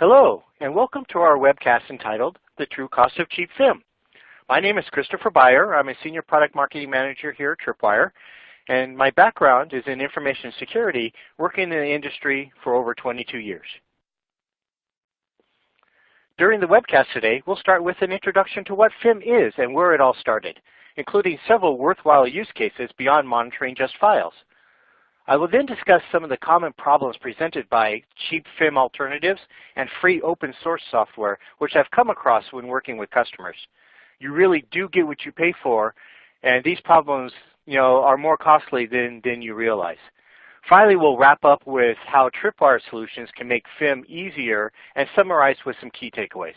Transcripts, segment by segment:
Hello, and welcome to our webcast entitled The True Cost of Cheap FIM. My name is Christopher Beyer. I'm a Senior Product Marketing Manager here at Tripwire, and my background is in information security, working in the industry for over 22 years. During the webcast today, we'll start with an introduction to what FIM is and where it all started, including several worthwhile use cases beyond monitoring just files. I will then discuss some of the common problems presented by cheap FIM alternatives and free open source software, which I've come across when working with customers. You really do get what you pay for, and these problems you know, are more costly than, than you realize. Finally, we'll wrap up with how Tripwire solutions can make FIM easier and summarize with some key takeaways.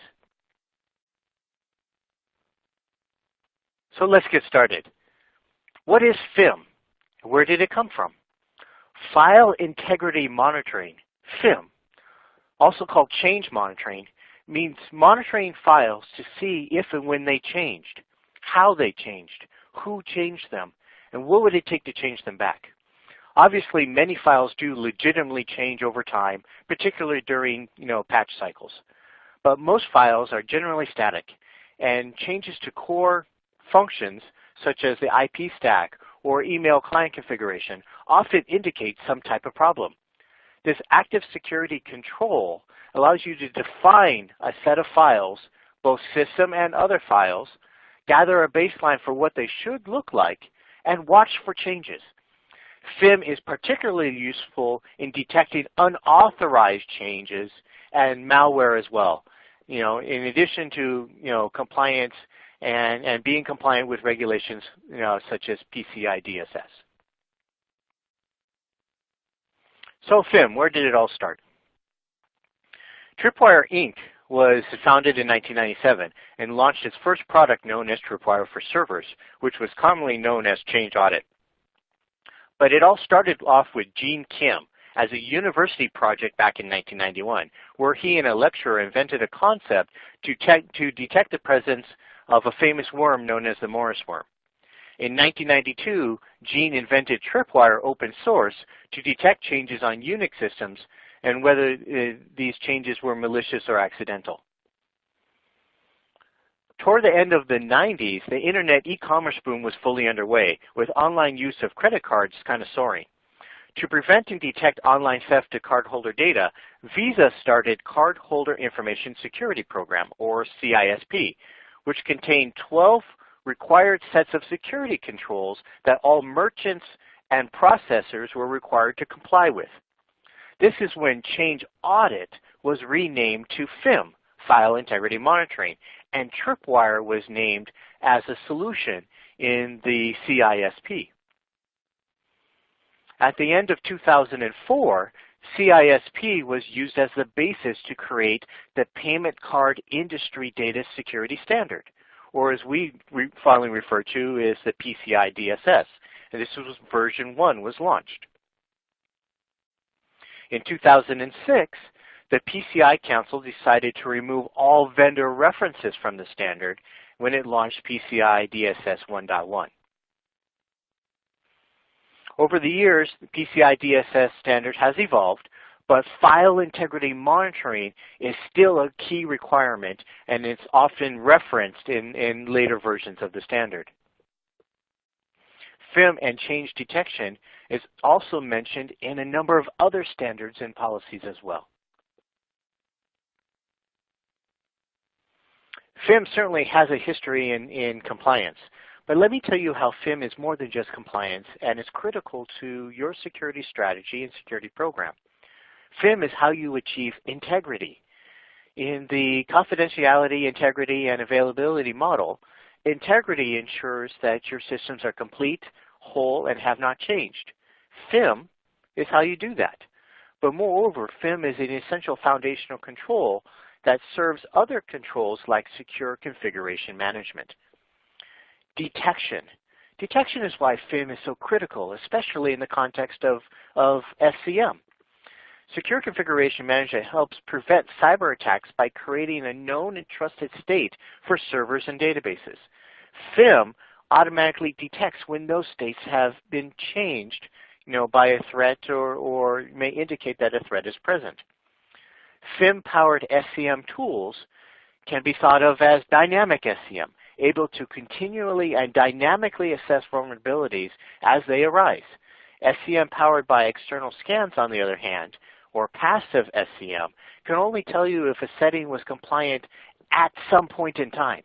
So let's get started. What is FIM? Where did it come from? File integrity monitoring, FIM, also called change monitoring, means monitoring files to see if and when they changed, how they changed, who changed them, and what would it take to change them back. Obviously, many files do legitimately change over time, particularly during you know, patch cycles. But most files are generally static, and changes to core functions such as the IP stack or email client configuration often indicate some type of problem. This active security control allows you to define a set of files, both system and other files, gather a baseline for what they should look like, and watch for changes. FIM is particularly useful in detecting unauthorized changes and malware as well. You know, in addition to you know compliance and, and being compliant with regulations you know, such as PCI DSS. So FIM, where did it all start? Tripwire Inc. was founded in 1997 and launched its first product known as Tripwire for Servers, which was commonly known as Change Audit. But it all started off with Gene Kim as a university project back in 1991, where he and a lecturer invented a concept to, to detect the presence of a famous worm known as the Morris worm. In 1992, Gene invented Tripwire open source to detect changes on Unix systems and whether uh, these changes were malicious or accidental. Toward the end of the 90s, the internet e-commerce boom was fully underway, with online use of credit cards kind of soaring. To prevent and detect online theft to cardholder data, Visa started Cardholder Information Security Program, or CISP, which contained 12 required sets of security controls that all merchants and processors were required to comply with. This is when Change Audit was renamed to FIM, File Integrity Monitoring, and Tripwire was named as a solution in the CISP. At the end of 2004, CISP was used as the basis to create the Payment Card Industry Data Security Standard, or as we re finally refer to as the PCI DSS. And this was version 1 was launched. In 2006, the PCI Council decided to remove all vendor references from the standard when it launched PCI DSS 1.1. Over the years, the PCI DSS standard has evolved, but file integrity monitoring is still a key requirement, and it's often referenced in, in later versions of the standard. FIM and change detection is also mentioned in a number of other standards and policies as well. FIM certainly has a history in, in compliance, but let me tell you how FIM is more than just compliance and is critical to your security strategy and security program. FIM is how you achieve integrity. In the confidentiality, integrity, and availability model, integrity ensures that your systems are complete, whole, and have not changed. FIM is how you do that. But moreover, FIM is an essential foundational control that serves other controls like secure configuration management. Detection. Detection is why FIM is so critical, especially in the context of, of SCM. Secure Configuration Management helps prevent cyber attacks by creating a known and trusted state for servers and databases. FIM automatically detects when those states have been changed you know, by a threat or, or may indicate that a threat is present. FIM-powered SCM tools can be thought of as dynamic SCM, able to continually and dynamically assess vulnerabilities as they arise. SCM powered by external scans, on the other hand, or passive SCM, can only tell you if a setting was compliant at some point in time.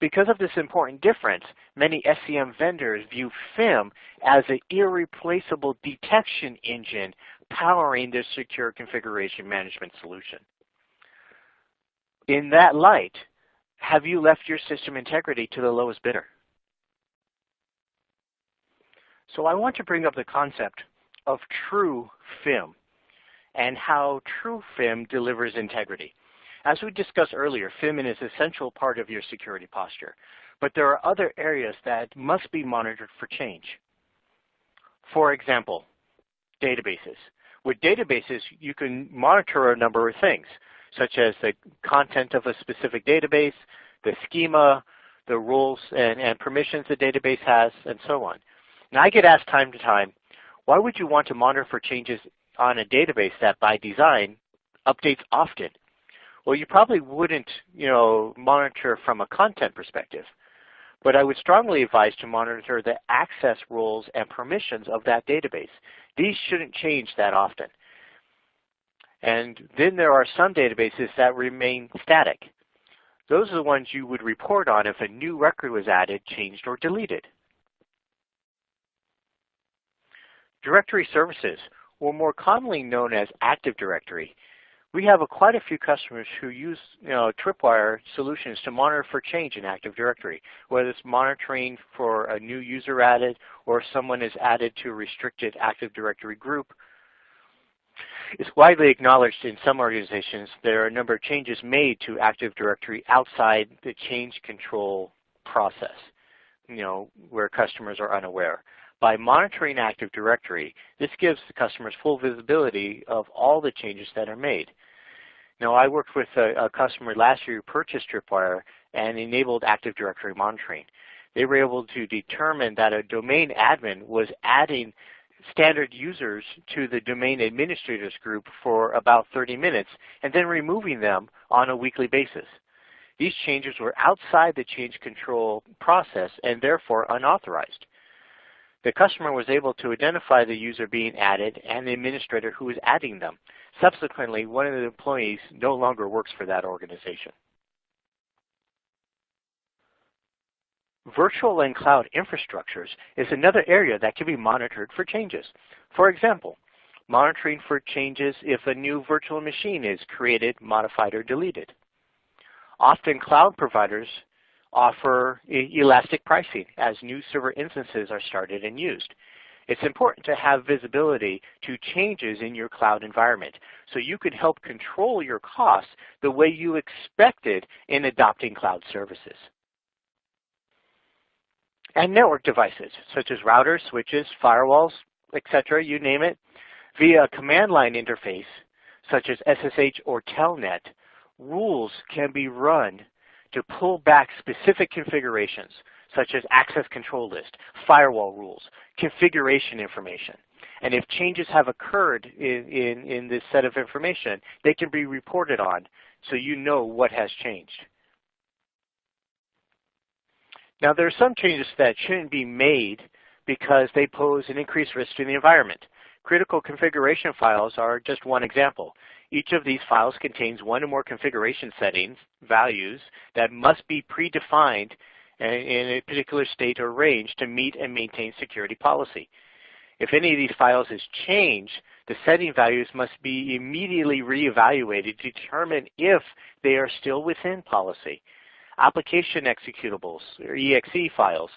Because of this important difference, many SCM vendors view FIM as an irreplaceable detection engine powering their secure configuration management solution. In that light, have you left your system integrity to the lowest bidder? So I want to bring up the concept of true FIM and how true FIM delivers integrity. As we discussed earlier, FIM is an essential part of your security posture, but there are other areas that must be monitored for change. For example, databases. With databases, you can monitor a number of things, such as the content of a specific database, the schema, the rules and, and permissions the database has, and so on. Now I get asked time to time, why would you want to monitor for changes on a database that by design updates often? Well, you probably wouldn't you know, monitor from a content perspective. But I would strongly advise to monitor the access rules and permissions of that database. These shouldn't change that often. And then there are some databases that remain static. Those are the ones you would report on if a new record was added, changed, or deleted. Directory services, or more commonly known as Active Directory, we have a, quite a few customers who use you know, Tripwire solutions to monitor for change in Active Directory, whether it's monitoring for a new user added or someone is added to a restricted Active Directory group. It's widely acknowledged in some organizations there are a number of changes made to Active Directory outside the change control process, you know, where customers are unaware. By monitoring Active Directory, this gives the customers full visibility of all the changes that are made. Now, I worked with a, a customer last year who purchased Tripwire and enabled Active Directory monitoring. They were able to determine that a domain admin was adding standard users to the domain administrators group for about 30 minutes and then removing them on a weekly basis. These changes were outside the change control process and therefore unauthorized. The customer was able to identify the user being added and the administrator who was adding them. Subsequently, one of the employees no longer works for that organization. Virtual and cloud infrastructures is another area that can be monitored for changes. For example, monitoring for changes if a new virtual machine is created, modified, or deleted. Often cloud providers offer elastic pricing as new server instances are started and used. It's important to have visibility to changes in your cloud environment so you can help control your costs the way you expected in adopting cloud services. And network devices such as routers, switches, firewalls, etc., you name it, via a command line interface such as SSH or Telnet, rules can be run to pull back specific configurations such as access control list, firewall rules, configuration information. And if changes have occurred in, in, in this set of information, they can be reported on so you know what has changed. Now there are some changes that shouldn't be made because they pose an increased risk to the environment. Critical configuration files are just one example. Each of these files contains one or more configuration settings, values, that must be predefined in a particular state or range to meet and maintain security policy. If any of these files is changed, the setting values must be immediately reevaluated to determine if they are still within policy. Application executables, or EXE files,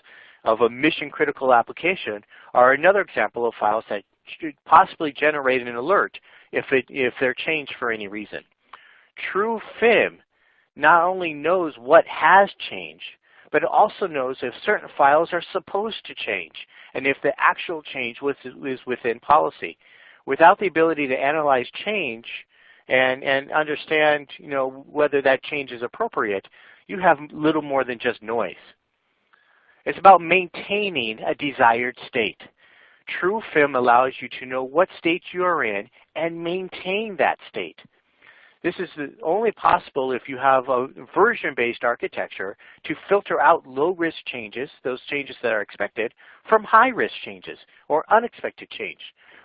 of a mission critical application are another example of files that should possibly generate an alert if, it, if they're changed for any reason. True FIM not only knows what has changed, but it also knows if certain files are supposed to change and if the actual change was, is within policy. Without the ability to analyze change and, and understand you know, whether that change is appropriate, you have little more than just noise. It's about maintaining a desired state. True FIM allows you to know what state you are in and maintain that state. This is only possible if you have a version-based architecture to filter out low-risk changes, those changes that are expected, from high-risk changes or unexpected change.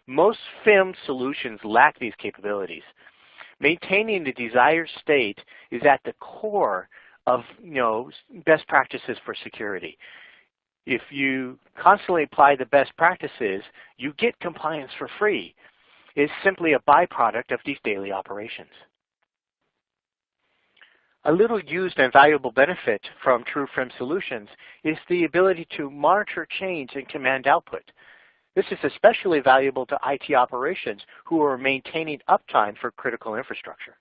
Most FIM solutions lack these capabilities. Maintaining the desired state is at the core of you know, best practices for security. If you constantly apply the best practices, you get compliance for free. It's simply a byproduct of these daily operations. A little used and valuable benefit from TrueFIM solutions is the ability to monitor change in command output. This is especially valuable to IT operations who are maintaining uptime for critical infrastructure.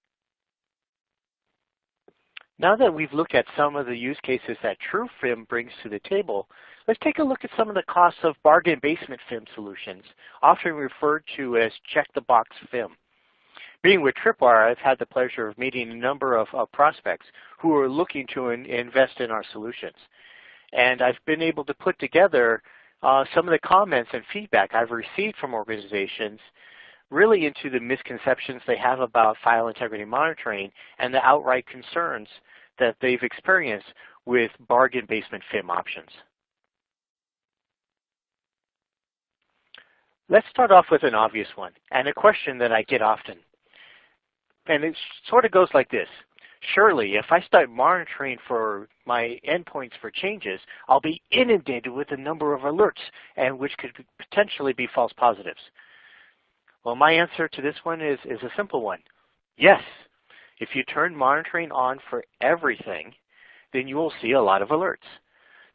Now that we've looked at some of the use cases that TrueFIM brings to the table, let's take a look at some of the costs of bargain basement FIM solutions, often referred to as check-the-box FIM. Being with Tripwire, I've had the pleasure of meeting a number of, of prospects who are looking to in, invest in our solutions. And I've been able to put together uh, some of the comments and feedback I've received from organizations really into the misconceptions they have about file integrity monitoring and the outright concerns that they've experienced with bargain basement FIM options. Let's start off with an obvious one and a question that I get often and it sort of goes like this. Surely, if I start monitoring for my endpoints for changes, I'll be inundated with a number of alerts, and which could potentially be false positives. Well, my answer to this one is, is a simple one. Yes, if you turn monitoring on for everything, then you will see a lot of alerts.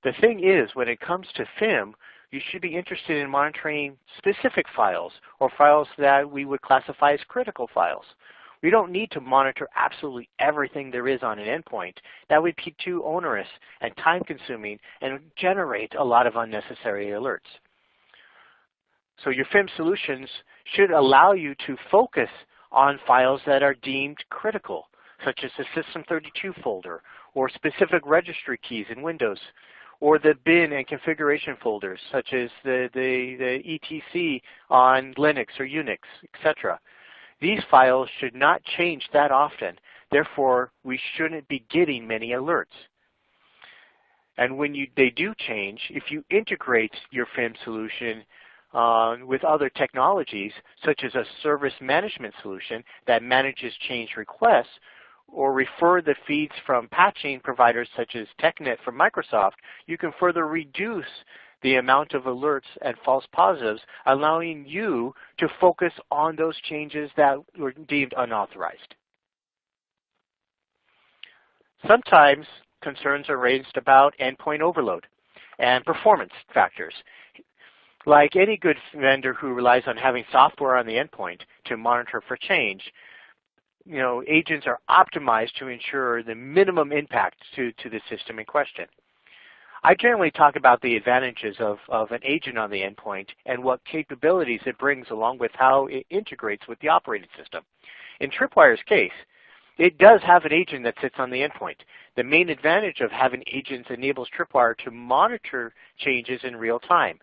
The thing is, when it comes to FIM, you should be interested in monitoring specific files or files that we would classify as critical files. We don't need to monitor absolutely everything there is on an endpoint. That would be too onerous and time consuming and generate a lot of unnecessary alerts. So your FIM solutions should allow you to focus on files that are deemed critical, such as the System32 folder or specific registry keys in Windows, or the bin and configuration folders, such as the, the, the ETC on Linux or Unix, etc. These files should not change that often. Therefore, we shouldn't be getting many alerts. And when you, they do change, if you integrate your FIM solution uh, with other technologies, such as a service management solution that manages change requests, or refer the feeds from patching providers such as TechNet from Microsoft, you can further reduce the amount of alerts and false positives, allowing you to focus on those changes that were deemed unauthorized. Sometimes concerns are raised about endpoint overload and performance factors. Like any good vendor who relies on having software on the endpoint to monitor for change, you know, agents are optimized to ensure the minimum impact to, to the system in question. I generally talk about the advantages of, of an agent on the endpoint and what capabilities it brings along with how it integrates with the operating system. In Tripwire's case, it does have an agent that sits on the endpoint. The main advantage of having agents enables Tripwire to monitor changes in real time.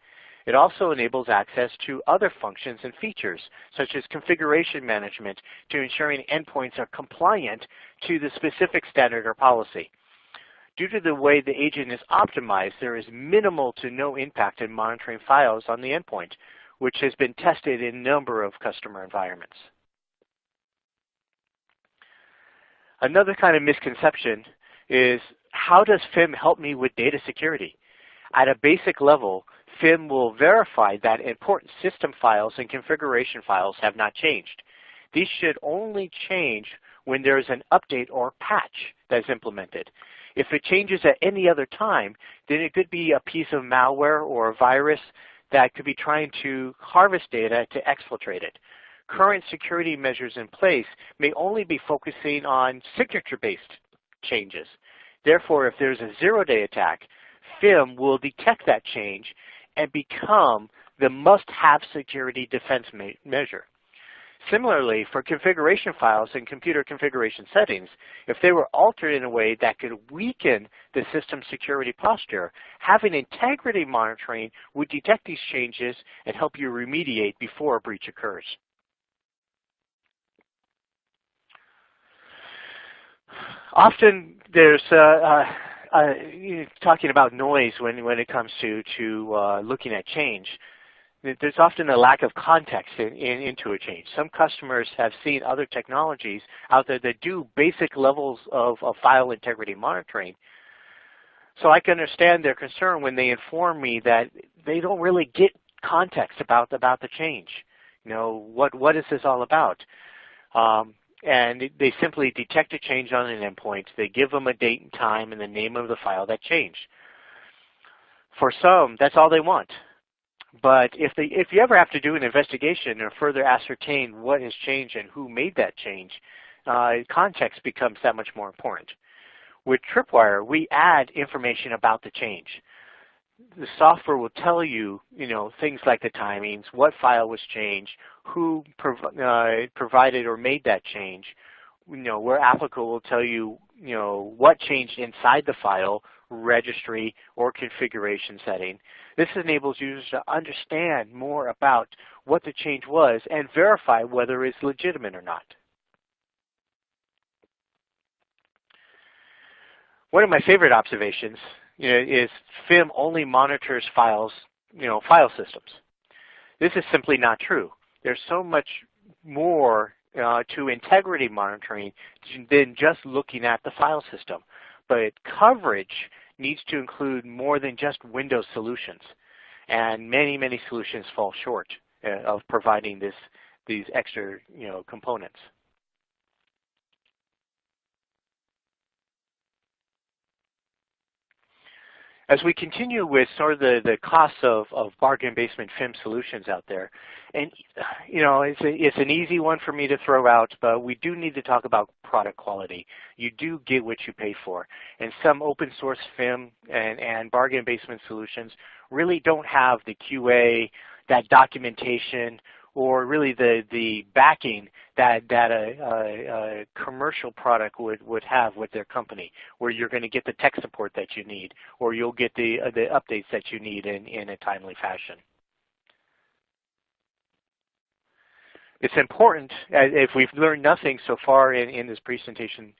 It also enables access to other functions and features, such as configuration management, to ensuring endpoints are compliant to the specific standard or policy. Due to the way the agent is optimized, there is minimal to no impact in monitoring files on the endpoint, which has been tested in a number of customer environments. Another kind of misconception is how does FIM help me with data security? At a basic level, FIM will verify that important system files and configuration files have not changed. These should only change when there is an update or patch that is implemented. If it changes at any other time, then it could be a piece of malware or a virus that could be trying to harvest data to exfiltrate it. Current security measures in place may only be focusing on signature-based changes. Therefore, if there's a zero-day attack, FIM will detect that change and become the must-have security defense measure. Similarly, for configuration files and computer configuration settings, if they were altered in a way that could weaken the system security posture, having integrity monitoring would detect these changes and help you remediate before a breach occurs. often there's uh, uh, uh, talking about noise when, when it comes to, to uh, looking at change. There's often a lack of context in, in, into a change. Some customers have seen other technologies out there that do basic levels of, of file integrity monitoring. So I can understand their concern when they inform me that they don't really get context about, about the change. You know, what, what is this all about? Um, and they simply detect a change on an endpoint. They give them a date and time and the name of the file that changed. For some, that's all they want. But if, they, if you ever have to do an investigation or further ascertain what has changed and who made that change, uh, context becomes that much more important. With Tripwire, we add information about the change the software will tell you, you know, things like the timings, what file was changed, who prov uh, provided or made that change. You know, where applicable, will tell you, you know, what changed inside the file, registry, or configuration setting. This enables users to understand more about what the change was and verify whether it's legitimate or not. One of my favorite observations you know, is FIM only monitors files, you know, file systems. This is simply not true. There's so much more uh, to integrity monitoring than just looking at the file system. But coverage needs to include more than just Windows solutions. And many, many solutions fall short uh, of providing this, these extra you know, components. As we continue with sort of the, the costs of, of bargain basement FIM solutions out there, and you know, it's, a, it's an easy one for me to throw out, but we do need to talk about product quality. You do get what you pay for. And some open source FIM and, and bargain basement solutions really don't have the QA, that documentation, or really the, the backing that, that a, a, a, commercial product would, would have with their company, where you're going to get the tech support that you need, or you'll get the, uh, the updates that you need in, in a timely fashion. It's important, uh, if we've learned nothing so far in, in this presentation,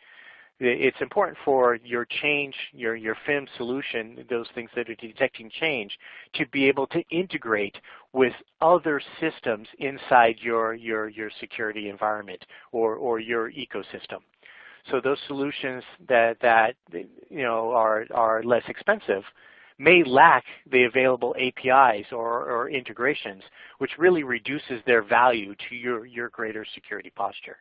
it's important for your change, your, your FIM solution, those things that are detecting change, to be able to integrate with other systems inside your, your, your security environment or, or your ecosystem. So those solutions that, that you know, are, are less expensive may lack the available APIs or, or integrations, which really reduces their value to your, your greater security posture.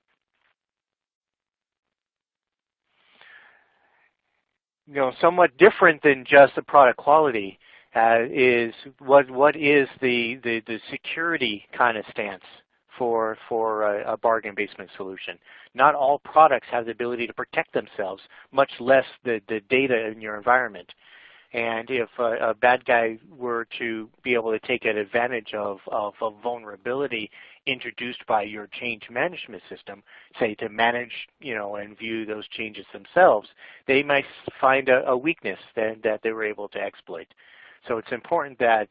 You know, somewhat different than just the product quality uh, is what what is the, the, the security kind of stance for for a, a, bargain basement solution. Not all products have the ability to protect themselves, much less the, the data in your environment. And if a, a, bad guy were to be able to take advantage of, of a vulnerability introduced by your change management system, say to manage you know, and view those changes themselves, they might find a, a weakness that, that they were able to exploit. So it's important that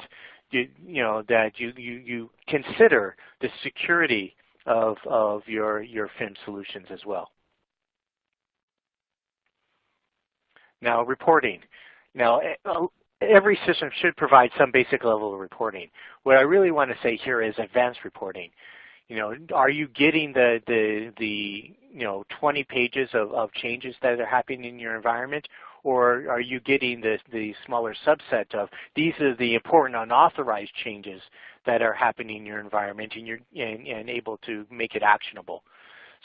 you, you, know, that you, you, you consider the security of, of your, your FIM solutions as well. Now reporting. Now, eh, every system should provide some basic level of reporting. What I really want to say here is advanced reporting. You know, are you getting the the the you know 20 pages of, of changes that are happening in your environment, or are you getting the the smaller subset of these are the important unauthorized changes that are happening in your environment, and you're and, and able to make it actionable.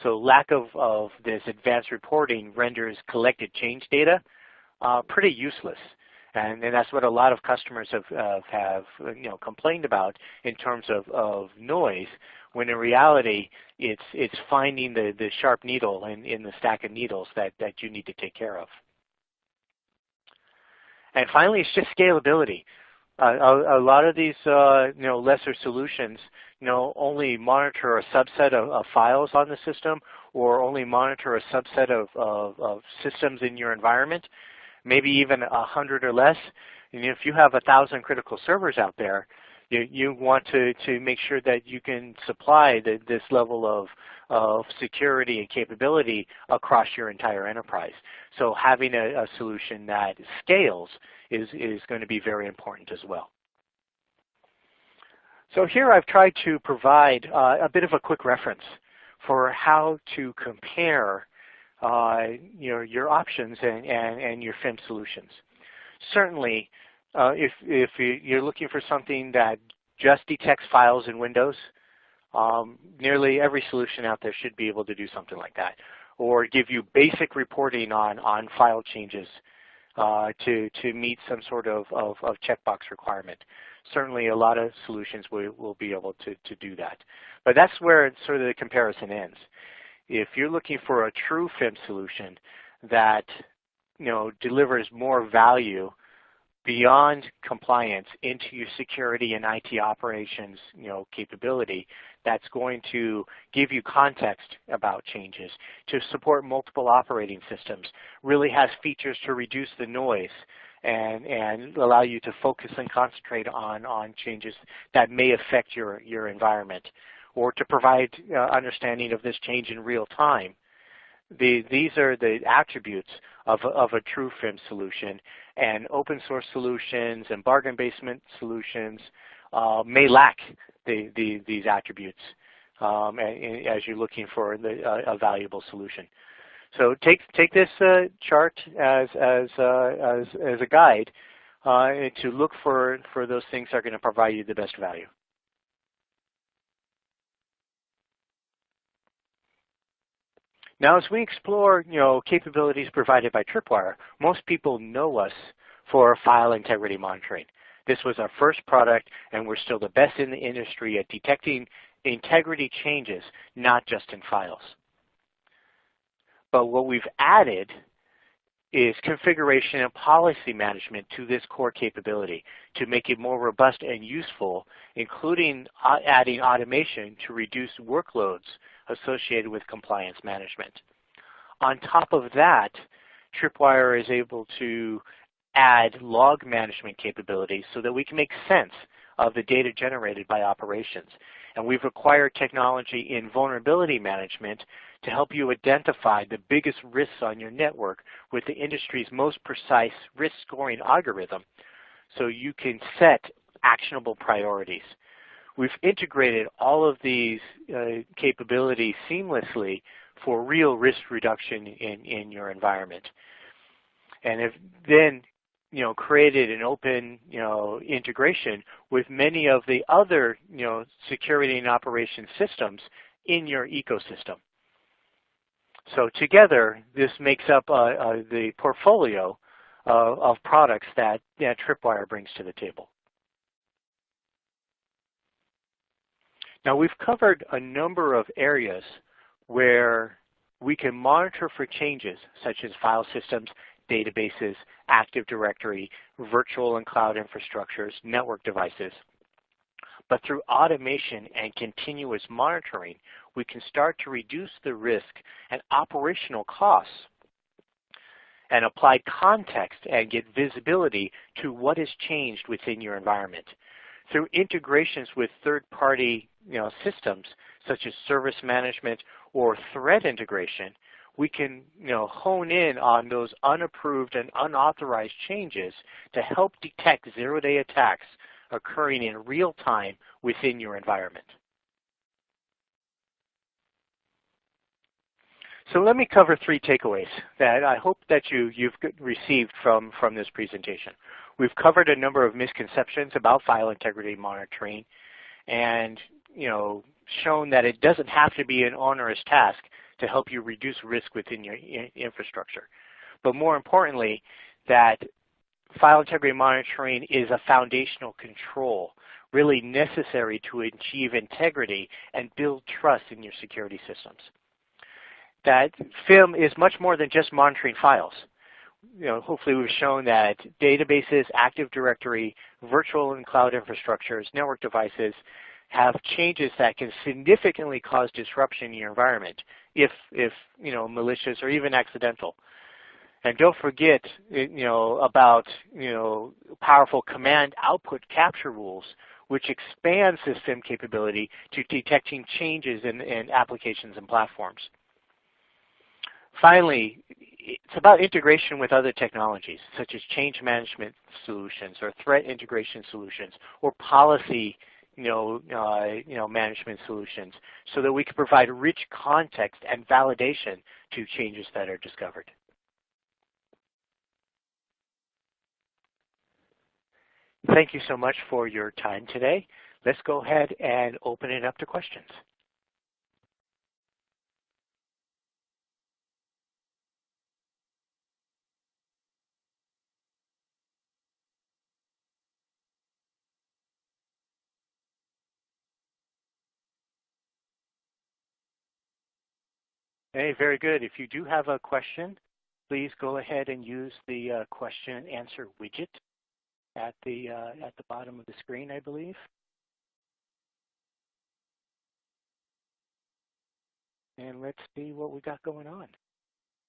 So lack of, of this advanced reporting renders collected change data uh, pretty useless. And, and, that's what a lot of customers have, uh, have you know, complained about in terms of, of noise, when in reality it's, it's finding the, the sharp needle in, in the stack of needles that, that you need to take care of. And finally, it's just scalability. Uh, a, a, lot of these uh, you know, lesser solutions you know, only monitor a subset of, of, files on the system or only monitor a subset of, of, of systems in your environment maybe even a hundred or less. And if you have a thousand critical servers out there, You, you want to, to make sure that you can supply the, this level of, of security and capability across your entire enterprise. So having a, a solution that scales is, is going to be very important as well. So here I've tried to provide uh, a bit of a quick reference for how to compare your, your options and, and, and your FIM solutions. Certainly, uh, if, if you're looking for something that just detects files in Windows, um, nearly every solution out there should be able to do something like that. Or give you basic reporting on, on file changes uh, to, to meet some sort of, of, of, checkbox requirement. Certainly a lot of solutions will, will be able to, to do that. But that's where sort of the comparison ends. If you're looking for a true FIM solution that you know, delivers more value beyond compliance into your security and IT operations you know, capability that's going to give you context about changes, to support multiple operating systems, really has features to reduce the noise and, and allow you to focus and concentrate on, on changes that may affect your, your environment, or to provide uh, understanding of this change in real time. The, these are the attributes of, of a true FIM solution, and open source solutions and bargain basement solutions uh, may lack the, the, these attributes um, as you're looking for the, uh, a valuable solution. So take take this uh, chart as as uh, as as a guide uh, to look for for those things that are going to provide you the best value. Now, as we explore, you know, capabilities provided by Tripwire, most people know us for file integrity monitoring. This was our first product, and we're still the best in the industry at detecting integrity changes, not just in files. But what we've added is configuration and policy management to this core capability to make it more robust and useful, including uh, adding automation to reduce workloads associated with compliance management. On top of that, Tripwire is able to add log management capabilities so that we can make sense of the data generated by operations. And we've acquired technology in vulnerability management to help you identify the biggest risks on your network with the industry's most precise risk scoring algorithm so you can set actionable priorities. We've integrated all of these uh, capabilities seamlessly for real risk reduction in, in your environment. And have then you know, created an open you know, integration with many of the other you know, security and operation systems in your ecosystem. So together, this makes up uh, uh, the portfolio uh, of products that, that Tripwire brings to the table. Now we've covered a number of areas where we can monitor for changes such as file systems, databases, Active Directory, virtual and cloud infrastructures, network devices. But through automation and continuous monitoring, we can start to reduce the risk and operational costs and apply context and get visibility to what has changed within your environment. Through integrations with third-party you know, systems such as service management or threat integration, we can you know, hone in on those unapproved and unauthorized changes to help detect zero-day attacks occurring in real time within your environment. So let me cover three takeaways that I hope that you, you've received from, from this presentation. We've covered a number of misconceptions about file integrity monitoring and you know, shown that it doesn't have to be an onerous task to help you reduce risk within your infrastructure. But more importantly, that file integrity monitoring is a foundational control really necessary to achieve integrity and build trust in your security systems. That FIM is much more than just monitoring files. You know, hopefully we've shown that databases, Active Directory, virtual and cloud infrastructures, network devices have changes that can significantly cause disruption in your environment if, if you know, malicious or even accidental. And don't forget, you know, about you know, powerful command output capture rules, which expand FIM capability to detecting changes in, in applications and platforms. Finally, it's about integration with other technologies, such as change management solutions or threat integration solutions or policy you know, uh, you know, management solutions so that we can provide rich context and validation to changes that are discovered. Thank you so much for your time today. Let's go ahead and open it up to questions. Hey, very good. If you do have a question, please go ahead and use the uh, question and answer widget at the uh, at the bottom of the screen, I believe. And let's see what we got going on.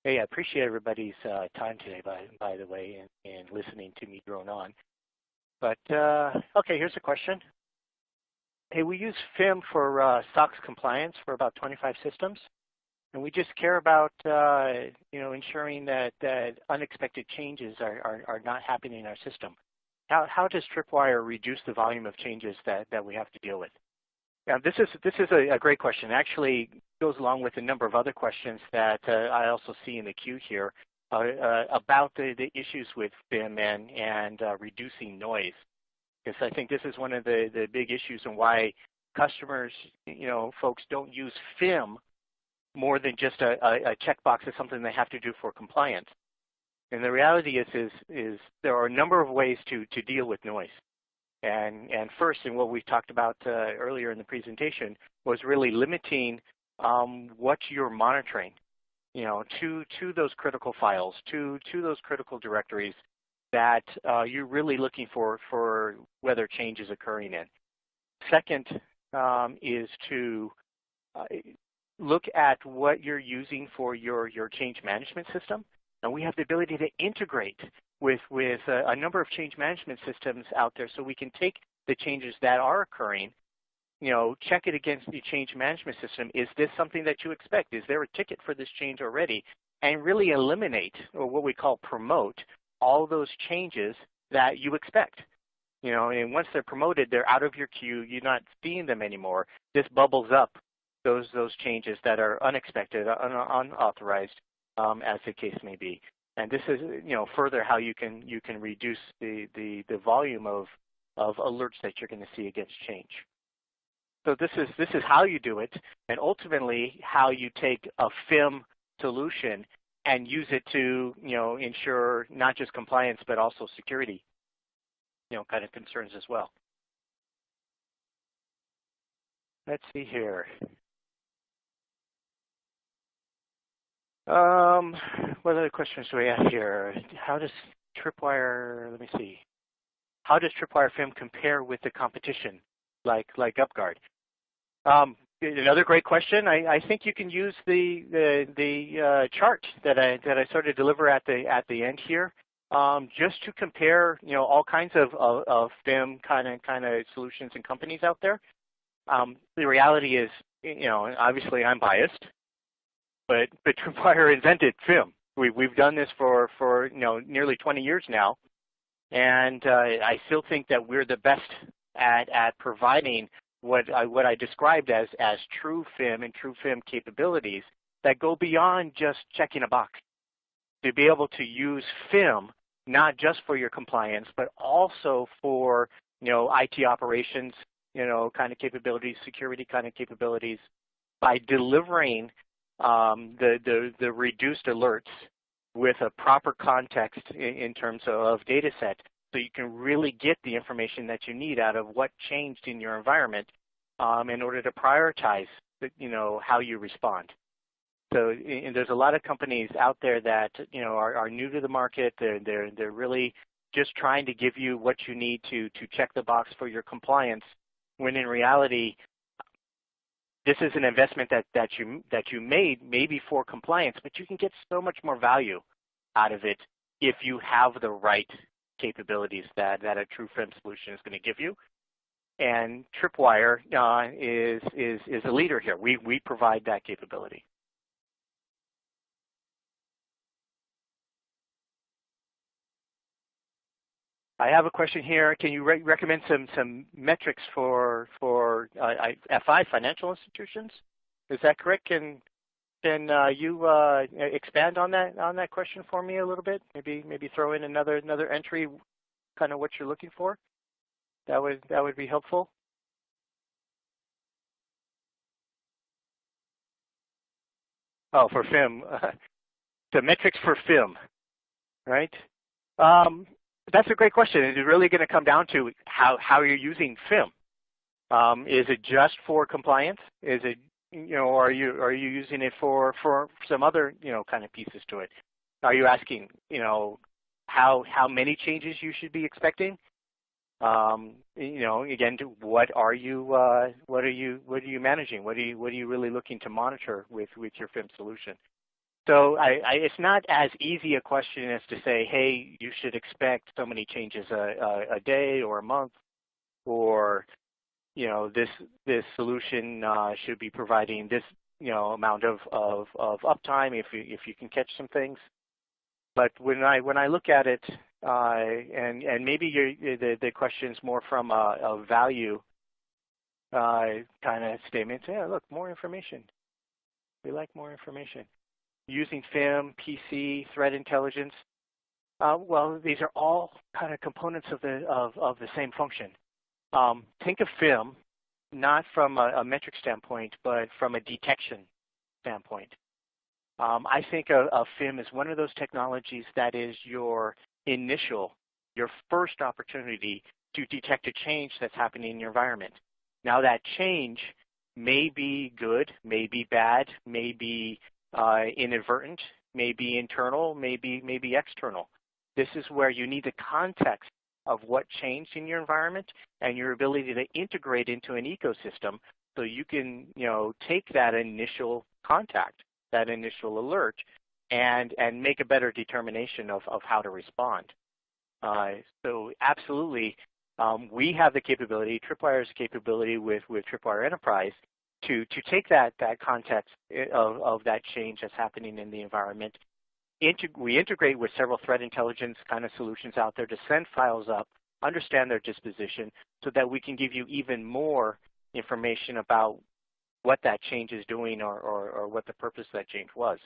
Hey, I appreciate everybody's uh, time today, by by the way, and, and listening to me drone on. But uh, okay, here's a question. Hey, we use FIM for uh, SOX compliance for about 25 systems. And we just care about uh, you know ensuring that, that unexpected changes are, are, are, not happening in our system. How, how does Tripwire reduce the volume of changes that, that we have to deal with? Now this is this is a, a great question. Actually goes along with a number of other questions that uh, I also see in the queue here uh, uh about the, the issues with FIM and, and uh, reducing noise. Because I think this is one of the, the big issues and why customers, you know, folks don't use FIM more than just a, a, a checkbox as something they have to do for compliance. And the reality is, is, is there are a number of ways to, to deal with noise. And, and first, and what we talked about uh, earlier in the presentation, was really limiting um, what you're monitoring, you know, to, to those critical files, to, to those critical directories that uh, you're really looking for, for whether change is occurring in. Second um, is to uh, look at what you're using for your, your change management system. And we have the ability to integrate with, with a, a number of change management systems out there so we can take the changes that are occurring you know, check it against the change management system. Is this something that you expect? Is there a ticket for this change already? And really eliminate, or what we call promote, all those changes that you expect. You know, and once they're promoted, they're out of your queue. You're not seeing them anymore. This bubbles up those those changes that are unexpected, un unauthorized, um, as the case may be. And this is, you know, further how you can you can reduce the the, the volume of of alerts that you're going to see against change. So this is this is how you do it, and ultimately how you take a FIM solution and use it to, you know, ensure not just compliance but also security, you know, kind of concerns as well. Let's see here. Um, what other questions do we have here? How does Tripwire, let me see. How does Tripwire FIM compare with the competition like, like UpGuard? Um, another great question. I, I, think you can use the, the, the uh, chart that I, that I sort of deliver at the, at the end here. Um, just to compare, you know, all kinds of, of, of FIM kind of kind of solutions and companies out there. Um, the reality is, you know, obviously I'm biased, but but Tripwire invented FIM. We, we've done this for, for you know nearly 20 years now, and uh, I still think that we're the best at, at providing what I, what I described as, as true FIM and true FIM capabilities that go beyond just checking a box. To be able to use FIM not just for your compliance, but also for you know IT operations, you know kind of capabilities, security kind of capabilities, by delivering um, the, the, the reduced alerts with a proper context in, in terms of data set so you can really get the information that you need out of what changed in your environment um, in order to prioritize you know, how you respond. So and there's a lot of companies out there that you know are, are new to the market. They're, they're, they're really just trying to give you what you need to, to check the box for your compliance when in reality this is an investment that, that, you, that you made maybe for compliance, but you can get so much more value out of it if you have the right capabilities that, that a true FIM solution is going to give you. and Tripwire uh, is, is, is a leader here. We, we provide that capability. I have a question here. Can you re recommend some some metrics for for uh, FI financial institutions? Is that correct? Can can uh, you uh, expand on that on that question for me a little bit? Maybe maybe throw in another another entry, kind of what you're looking for. That would that would be helpful. Oh, for FIM, the metrics for FIM, right? Um, that's a great question. It's really going to come down to how, how you're using FIM. Um, is it just for compliance? Is it, you know, are you are you using it for for some other, you know, kind of pieces to it? Are you asking, you know, how how many changes you should be expecting? Um, you know, again, what are you uh, what are you what are you managing? What are you what are you really looking to monitor with with your FIM solution? So I, I, it's not as easy a question as to say, hey, you should expect so many changes a, a, a day or a month, or you know, this this solution uh, should be providing this you know amount of, of, of uptime if you if you can catch some things. But when I when I look at it, uh, and and maybe the the question's more from a, a value uh, kind of statement. Yeah, look, more information. We like more information using FIM, PC, threat intelligence. Uh, well, these are all kind of components of the of, of the same function. Um, think of FIM not from a, a, metric standpoint, but from a detection standpoint. Um, I think of, of FIM as one of those technologies that is your initial, your first opportunity to detect a change that's happening in your environment. Now that change may be good, may be bad, may be uh, inadvertent, maybe internal, maybe, maybe external. This is where you need the context of what changed in your environment and your ability to integrate into an ecosystem so you can you know, take that initial contact, that initial alert, and, and make a better determination of, of how to respond. Uh, so absolutely, um, we have the capability, Tripwire's capability with, with Tripwire Enterprise to, to take that, that context eh, of, of that change that's happening in the environment. Integ we integrate with several threat intelligence kind of solutions out there to send files up, understand their disposition, so that we can give you even more information about what that change is doing or, or, or what the purpose of that change was.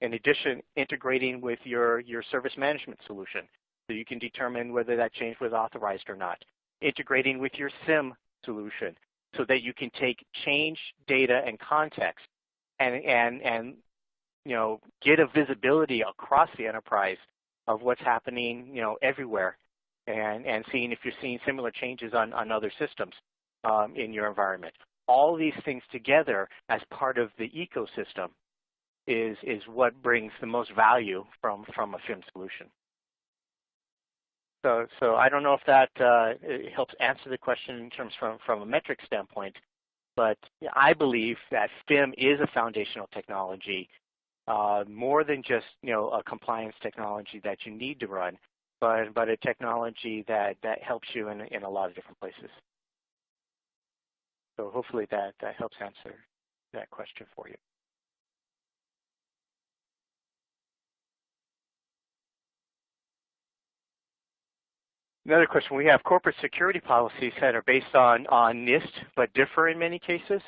In addition, integrating with your, your service management solution so you can determine whether that change was authorized or not. Integrating with your SIM solution so that you can take change data and context and, and, and you know, get a visibility across the enterprise of what's happening you know, everywhere and, and seeing if you're seeing similar changes on, on other systems um, in your environment. All these things together as part of the ecosystem is, is what brings the most value from, from a FIM solution. So, so I don't know if that uh, helps answer the question in terms from, from a metric standpoint, but I believe that FIM is a foundational technology, uh, more than just you know a compliance technology that you need to run, but but a technology that that helps you in in a lot of different places. So hopefully that that helps answer that question for you. Another question we have, corporate security policies that are based on, on NIST but differ in many cases.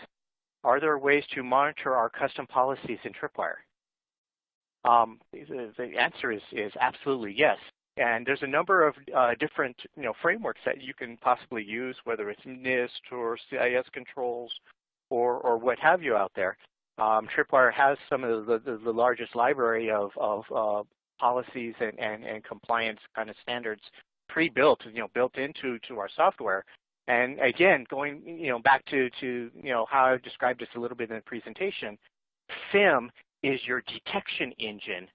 Are there ways to monitor our custom policies in Tripwire? Um, the, the, answer is, is absolutely yes. And there's a number of uh, different you know, frameworks that you can possibly use, whether it's NIST or CIS controls or, or what have you out there. Um, Tripwire has some of the, the, the largest library of, of uh, policies and, and, and compliance kind of standards pre-built, you know, built into to our software. And again, going you know back to to you know how I described this a little bit in the presentation, FIM is your detection engine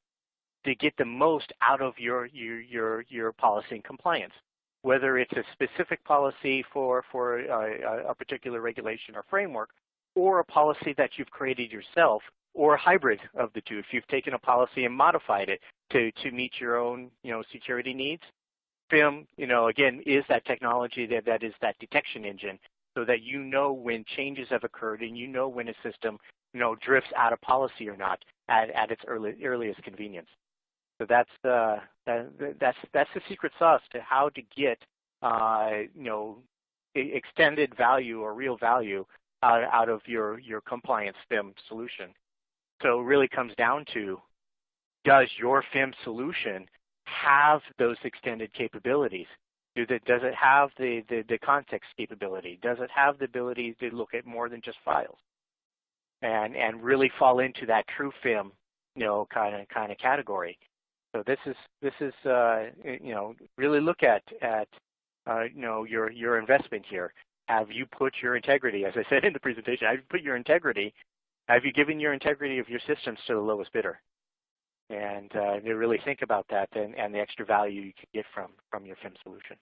to get the most out of your your your your policy and compliance. Whether it's a specific policy for for uh, a, a particular regulation or framework, or a policy that you've created yourself, or a hybrid of the two. If you've taken a policy and modified it to to meet your own you know security needs, FIM, you know, again, is that technology that, that is that detection engine so that you know when changes have occurred and you know when a system you know, drifts out of policy or not at, at its early, earliest convenience. So that's, uh, that, that's, that's the secret sauce to how to get uh, you know, extended value or real value out, out of your, your compliance FIM solution. So it really comes down to, does your FIM solution have those extended capabilities? Does it have the, the, the context capability? Does it have the ability to look at more than just files? And, and really fall into that true FIM, you know, kind of kind of category. So this is this is uh, you know really look at at uh, you know your your investment here. Have you put your integrity, as I said in the presentation, have you put your integrity, have you given your integrity of your systems to the lowest bidder? And uh, really think about that and, and the extra value you can get from from your FIM solution.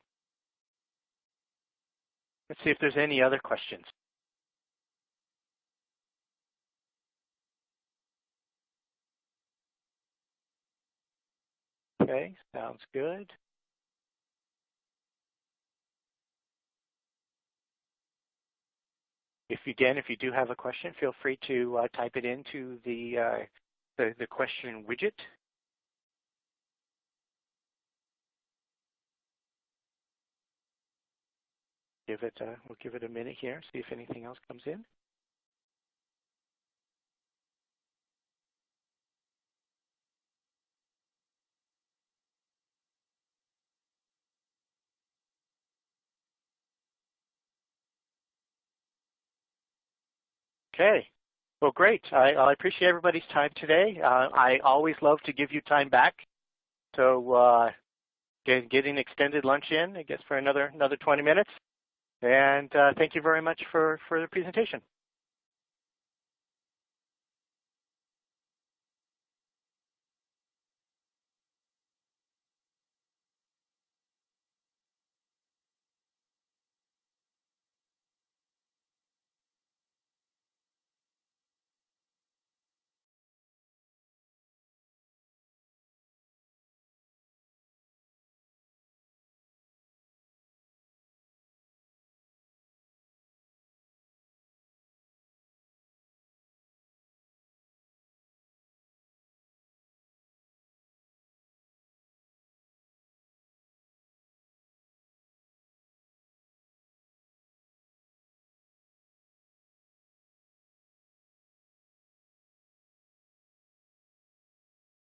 Let's see if there's any other questions. Okay, sounds good. If again, if you do have a question, feel free to uh, type it into the, uh, the, the question widget. Give it, uh, we'll give it a minute here, see if anything else comes in. Okay. Well, great. I, I appreciate everybody's time today. Uh, I always love to give you time back. So uh, get, getting extended lunch in, I guess, for another another 20 minutes. And uh, thank you very much for, for the presentation.